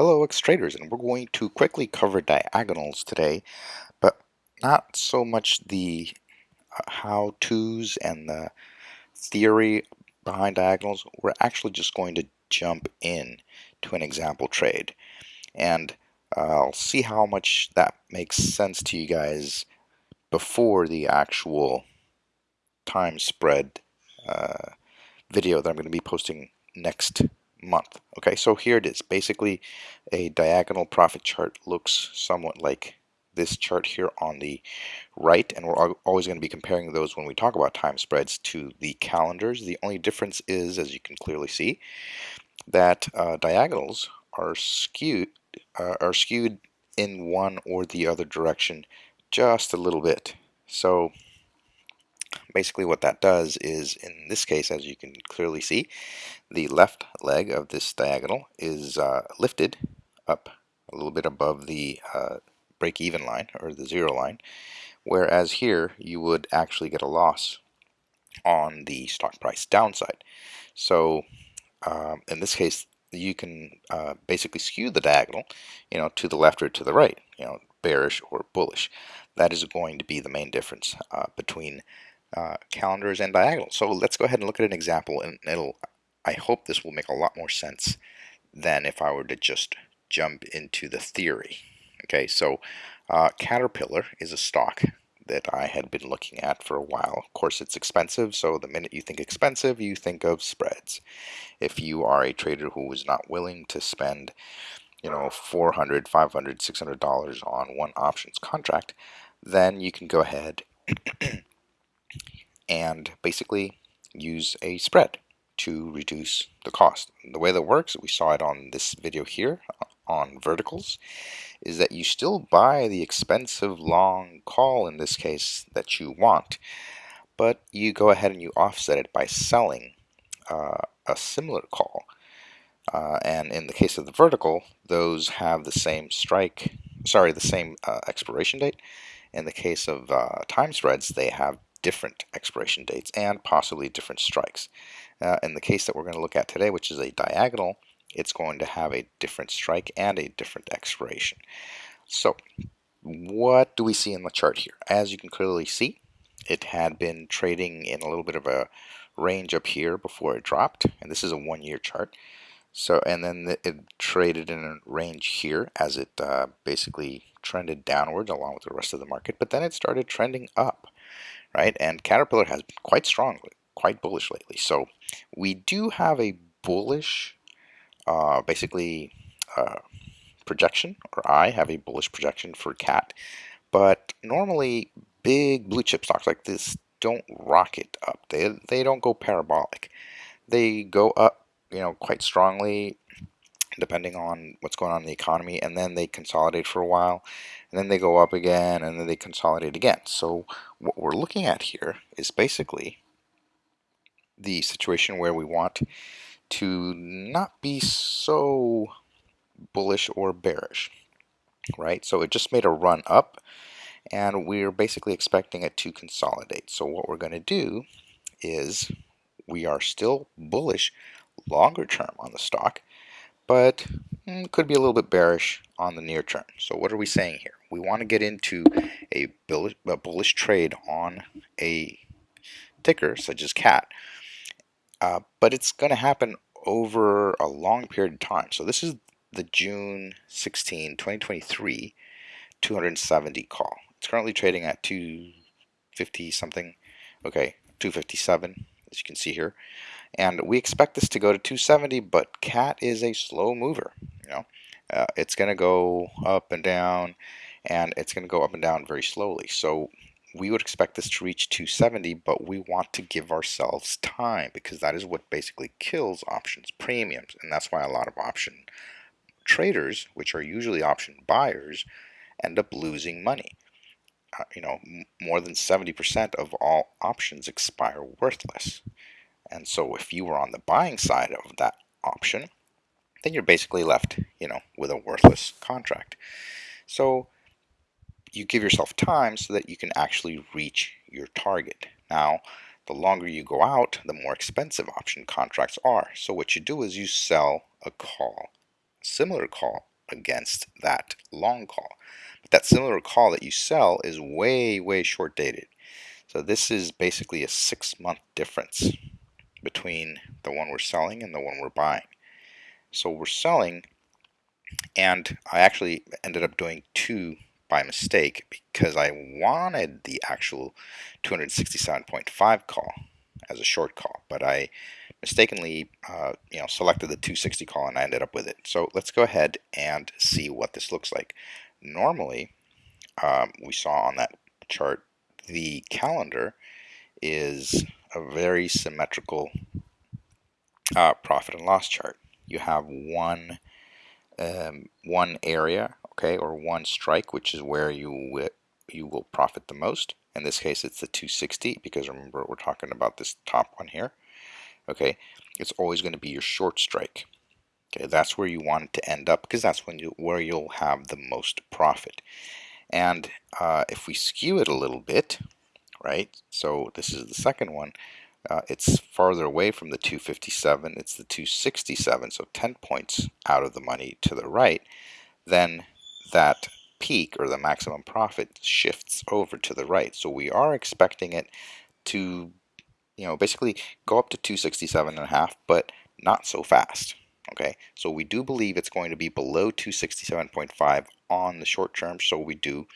Hello X-Traders and we're going to quickly cover diagonals today but not so much the uh, how-tos and the theory behind diagonals. We're actually just going to jump in to an example trade. And uh, I'll see how much that makes sense to you guys before the actual time spread uh, video that I'm going to be posting next month. Okay, so here it is. Basically, a diagonal profit chart looks somewhat like this chart here on the right, and we're always going to be comparing those when we talk about time spreads to the calendars. The only difference is, as you can clearly see, that uh, diagonals are skewed uh, are skewed in one or the other direction just a little bit. So basically what that does is, in this case, as you can clearly see, the left leg of this diagonal is uh, lifted up a little bit above the uh, break-even line, or the zero line, whereas here you would actually get a loss on the stock price downside. So um, in this case, you can uh, basically skew the diagonal, you know, to the left or to the right, you know, bearish or bullish. That is going to be the main difference uh, between uh, calendars and diagonals. So let's go ahead and look at an example and it'll, I hope this will make a lot more sense than if I were to just jump into the theory. Okay, so uh, Caterpillar is a stock that I had been looking at for a while. Of course, it's expensive, so the minute you think expensive, you think of spreads. If you are a trader who is not willing to spend, you know, 400, 500, 600 dollars on one options contract, then you can go ahead and basically use a spread to reduce the cost. The way that works, we saw it on this video here on verticals, is that you still buy the expensive long call in this case that you want, but you go ahead and you offset it by selling uh, a similar call. Uh, and in the case of the vertical, those have the same strike, sorry, the same uh, expiration date. In the case of uh, time spreads, they have different expiration dates and possibly different strikes. Uh, in the case that we're going to look at today, which is a diagonal, it's going to have a different strike and a different expiration. So what do we see in the chart here? As you can clearly see, it had been trading in a little bit of a range up here before it dropped, and this is a one-year chart. So, and then it traded in a range here as it uh, basically trended downwards along with the rest of the market, but then it started trending up right? And Caterpillar has been quite strong, quite bullish lately. So we do have a bullish, uh, basically, uh, projection, or I have a bullish projection for CAT. But normally, big blue chip stocks like this don't rocket up. They, they don't go parabolic. They go up, you know, quite strongly depending on what's going on in the economy, and then they consolidate for a while, and then they go up again, and then they consolidate again. So what we're looking at here is basically the situation where we want to not be so bullish or bearish, right? So it just made a run up, and we're basically expecting it to consolidate. So what we're going to do is we are still bullish longer term on the stock, but mm, could be a little bit bearish on the near term. So what are we saying here? We want to get into a bullish, a bullish trade on a ticker such as CAT, uh, but it's going to happen over a long period of time. So this is the June 16, 2023 270 call. It's currently trading at 250 something. Okay, 257 as you can see here. And we expect this to go to 270, but CAT is a slow mover. You know, uh, it's going to go up and down, and it's going to go up and down very slowly. So we would expect this to reach 270, but we want to give ourselves time because that is what basically kills options premiums, and that's why a lot of option traders, which are usually option buyers, end up losing money. Uh, you know, more than 70% of all options expire worthless. And so if you were on the buying side of that option, then you're basically left, you know, with a worthless contract. So you give yourself time so that you can actually reach your target. Now, the longer you go out, the more expensive option contracts are. So what you do is you sell a call, similar call against that long call. But that similar call that you sell is way, way short dated. So this is basically a six month difference between the one we're selling and the one we're buying. So we're selling, and I actually ended up doing two by mistake because I wanted the actual 267.5 call as a short call, but I mistakenly uh, you know selected the 260 call and I ended up with it. So let's go ahead and see what this looks like. Normally, um, we saw on that chart the calendar is a very symmetrical uh, profit and loss chart. You have one um, one area, okay, or one strike, which is where you you will profit the most. In this case, it's the 260 because remember we're talking about this top one here. Okay, it's always going to be your short strike. Okay, that's where you want it to end up because that's when you where you'll have the most profit. And uh, if we skew it a little bit, right? So this is the second one. Uh, it's farther away from the 257. It's the 267, so 10 points out of the money to the right. Then that peak or the maximum profit shifts over to the right. So we are expecting it to, you know, basically go up to 267 and a half, but not so fast. Okay, so we do believe it's going to be below 267.5 on the short term. So we do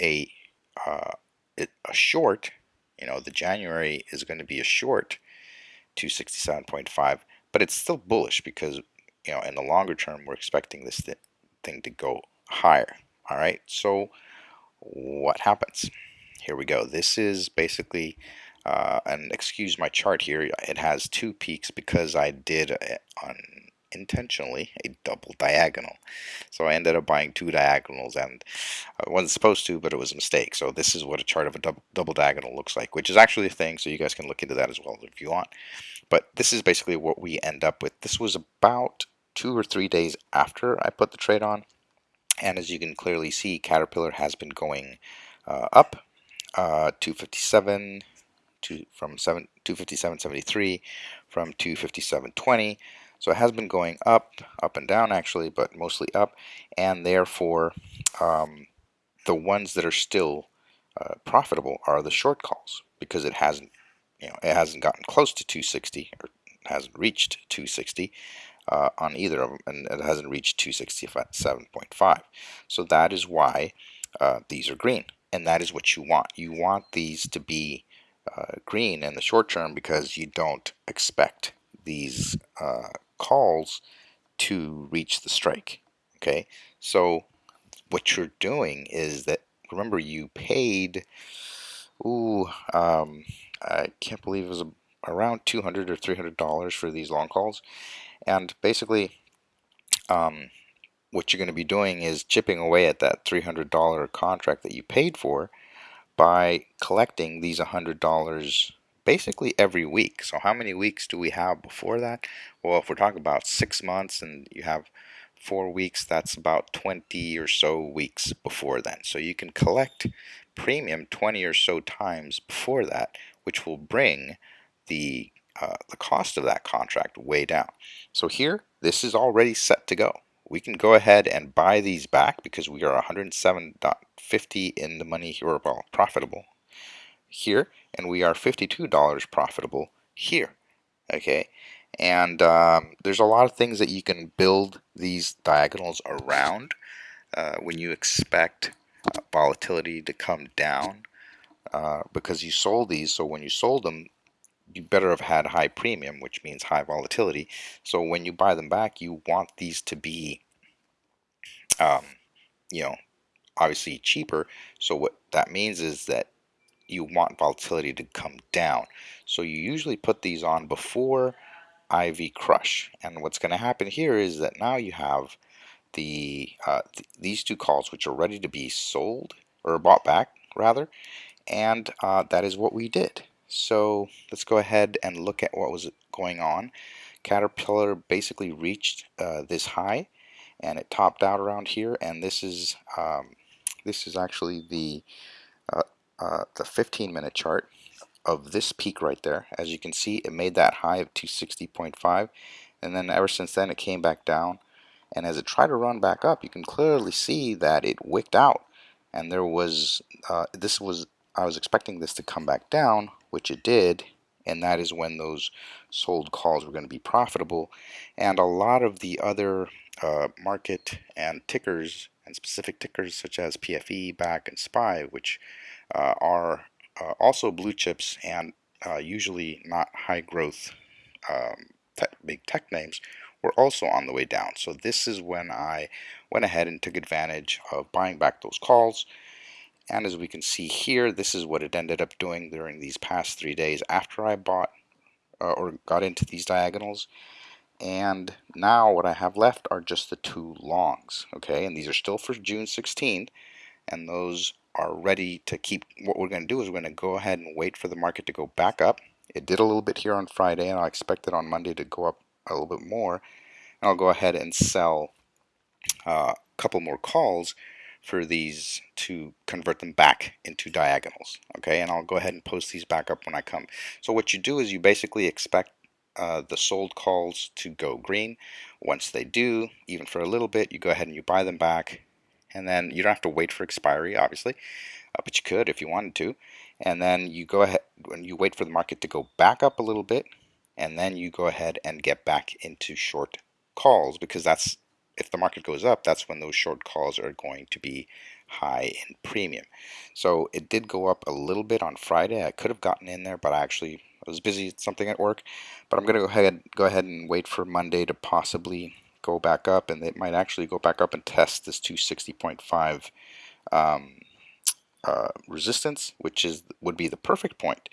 a uh, a short, you know, the January is going to be a short 267.5, but it's still bullish because, you know, in the longer term, we're expecting this th thing to go higher. All right, so what happens? Here we go. This is basically, uh, and excuse my chart here, it has two peaks because I did on intentionally a double diagonal. So I ended up buying two diagonals and I wasn't supposed to, but it was a mistake. So this is what a chart of a double, double diagonal looks like, which is actually a thing. So you guys can look into that as well if you want. But this is basically what we end up with. This was about two or three days after I put the trade on. And as you can clearly see, Caterpillar has been going uh, up uh, 257 to, from 7, 257.73 from 257.20 so it has been going up, up and down actually, but mostly up, and therefore um, the ones that are still uh, profitable are the short calls because it hasn't, you know, it hasn't gotten close to 260 or hasn't reached 260 uh, on either of them, and it hasn't reached 267.5. So that is why uh, these are green, and that is what you want. You want these to be uh, green in the short term because you don't expect these uh, calls to reach the strike. Okay, so what you're doing is that remember you paid. Ooh, um, I can't believe it was around 200 or 300 dollars for these long calls, and basically, um, what you're going to be doing is chipping away at that 300 dollar contract that you paid for by collecting these $100 basically every week. So how many weeks do we have before that? Well, if we're talking about six months and you have four weeks, that's about 20 or so weeks before then. So you can collect premium 20 or so times before that, which will bring the uh, the cost of that contract way down. So here, this is already set to go. We can go ahead and buy these back because we are 107.50 in the money here, well, profitable here, and we are $52 profitable here. Okay, and um, there's a lot of things that you can build these diagonals around uh, when you expect uh, volatility to come down uh, because you sold these. So when you sold them, you better have had high premium, which means high volatility. So when you buy them back, you want these to be, um, you know, obviously cheaper. So what that means is that you want volatility to come down. So you usually put these on before IV crush. And what's going to happen here is that now you have the uh, th these two calls which are ready to be sold or bought back rather and uh, that is what we did so let's go ahead and look at what was going on Caterpillar basically reached uh, this high and it topped out around here and this is um, this is actually the uh, the 15 minute chart of this peak right there. As you can see, it made that high of 260.5 and then ever since then it came back down And as it tried to run back up, you can clearly see that it wicked out. And there was, uh, this was, I was expecting this to come back down, which it did. And that is when those sold calls were going to be profitable. And a lot of the other uh, market and tickers and specific tickers such as PFE, BAC, and SPY, which uh, are uh, also blue chips and uh, usually not high growth um, big tech names, were also on the way down. So this is when I went ahead and took advantage of buying back those calls. And as we can see here, this is what it ended up doing during these past three days after I bought uh, or got into these diagonals. And now what I have left are just the two longs, okay? And these are still for June 16, and those are ready to keep. What we're going to do is we're going to go ahead and wait for the market to go back up. It did a little bit here on Friday, and I expect it on Monday to go up a little bit more. And I'll go ahead and sell uh, a couple more calls for these to convert them back into diagonals okay and I'll go ahead and post these back up when I come so what you do is you basically expect uh, the sold calls to go green. Once they do, even for a little bit, you go ahead and you buy them back. And then you don't have to wait for expiry, obviously, uh, but you could if you wanted to. And then you go ahead and you wait for the market to go back up a little bit. And then you go ahead and get back into short calls because that's if the market goes up, that's when those short calls are going to be high in premium. So it did go up a little bit on Friday. I could have gotten in there, but I actually was busy something at work, but I'm going to go ahead go ahead and wait for Monday to possibly go back up, and it might actually go back up and test this 260.5 um, uh, resistance, which is would be the perfect point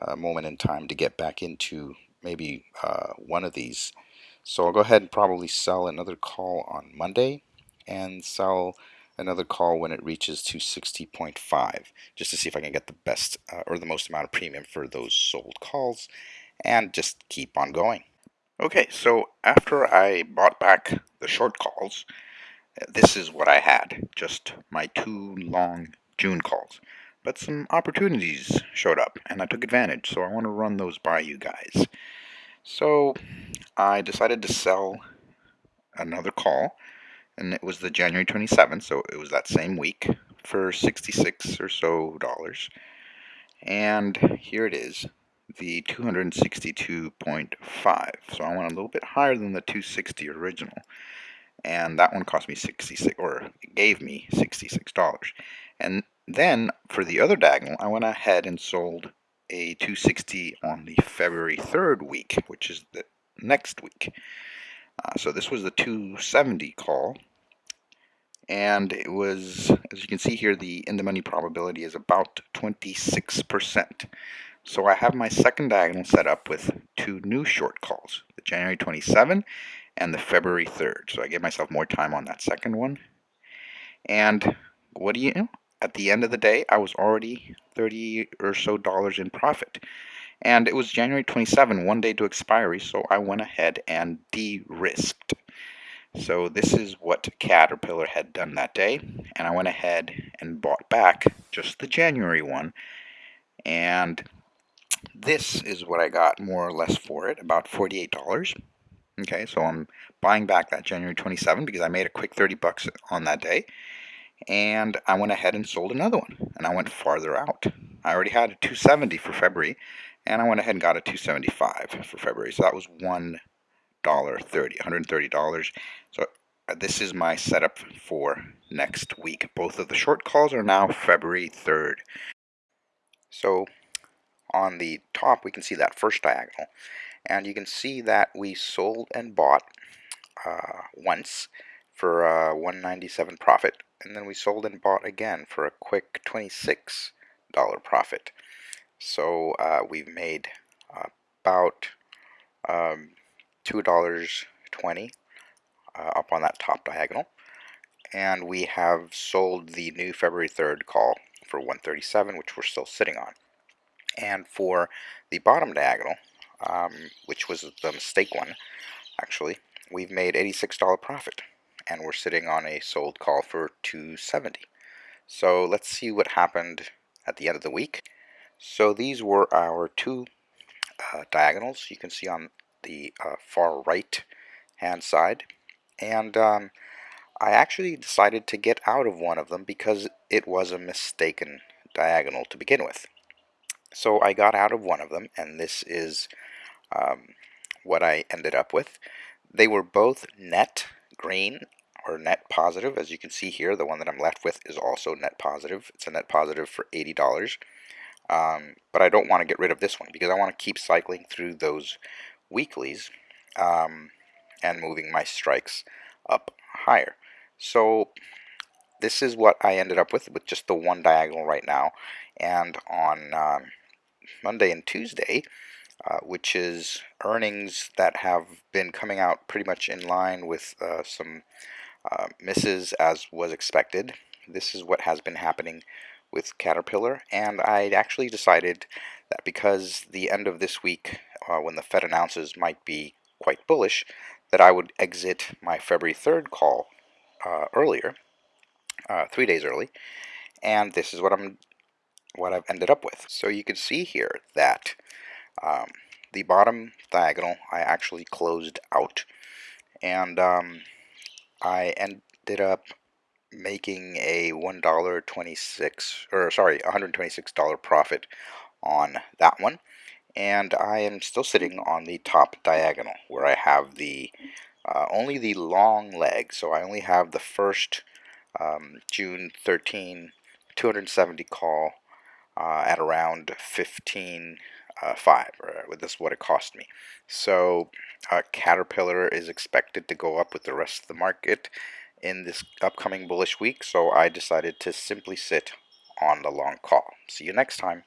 uh, moment in time to get back into maybe uh, one of these. So I'll go ahead and probably sell another call on Monday and sell another call when it reaches to 60.5 just to see if I can get the best uh, or the most amount of premium for those sold calls and just keep on going. Okay, so after I bought back the short calls, this is what I had, just my two long June calls. But some opportunities showed up and I took advantage, so I want to run those by you guys. So I decided to sell another call and it was the January 27th, so it was that same week for 66 or so dollars. And here it is, the 262.5. So I went a little bit higher than the 260 original. And that one cost me 66 or gave me $66. And then for the other diagonal, I went ahead and sold a 260 on the February 3rd week, which is the next week. Uh, so this was the 270 call and it was, as you can see here, the in-the-money probability is about 26%. So I have my second diagonal set up with two new short calls, the January 27 and the February 3rd. So I gave myself more time on that second one. And what do you know? At the end of the day, I was already 30 or so dollars in profit. And it was January 27, one day to expiry, so I went ahead and de-risked. So this is what Caterpillar had done that day, and I went ahead and bought back just the January one, and this is what I got more or less for it, about $48. Okay, so I'm buying back that January 27 because I made a quick 30 bucks on that day, and I went ahead and sold another one, and I went farther out. I already had a 270 for February, and I went ahead and got a 275 for February, so that was one dollar thirty, $130. So uh, this is my setup for next week. Both of the short calls are now February 3rd. So on the top we can see that first diagonal and you can see that we sold and bought uh, once for a 197 profit and then we sold and bought again for a quick $26 profit. So uh, we've made about um, $2.20 uh, up on that top diagonal. And we have sold the new February 3rd call for 137 which we're still sitting on. And for the bottom diagonal, um, which was the mistake one, actually, we've made $86 profit. And we're sitting on a sold call for 270 So let's see what happened at the end of the week. So these were our two uh, diagonals you can see on the uh, far right hand side and um, I actually decided to get out of one of them because it was a mistaken diagonal to begin with. So I got out of one of them, and this is um, what I ended up with. They were both net green or net positive. As you can see here, the one that I'm left with is also net positive. It's a net positive for $80. Um, but I don't want to get rid of this one because I want to keep cycling through those weeklies um, and moving my strikes up higher. So this is what I ended up with with just the one diagonal right now. And on um, Monday and Tuesday, uh, which is earnings that have been coming out pretty much in line with uh, some uh, misses as was expected. This is what has been happening with Caterpillar, and I actually decided that because the end of this week, uh, when the Fed announces, might be quite bullish, that I would exit my February 3rd call uh, earlier, uh, three days early, and this is what I'm what I've ended up with. So you can see here that um, the bottom diagonal I actually closed out, and um, I ended up making a $1.26 or sorry $126 profit on that one and I am still sitting on the top diagonal where I have the uh, only the long leg. So I only have the first um, June 13 270 call uh, at around 15 uh, 5 with this what it cost me so uh, Caterpillar is expected to go up with the rest of the market in this upcoming bullish week, so I decided to simply sit on the long call. See you next time.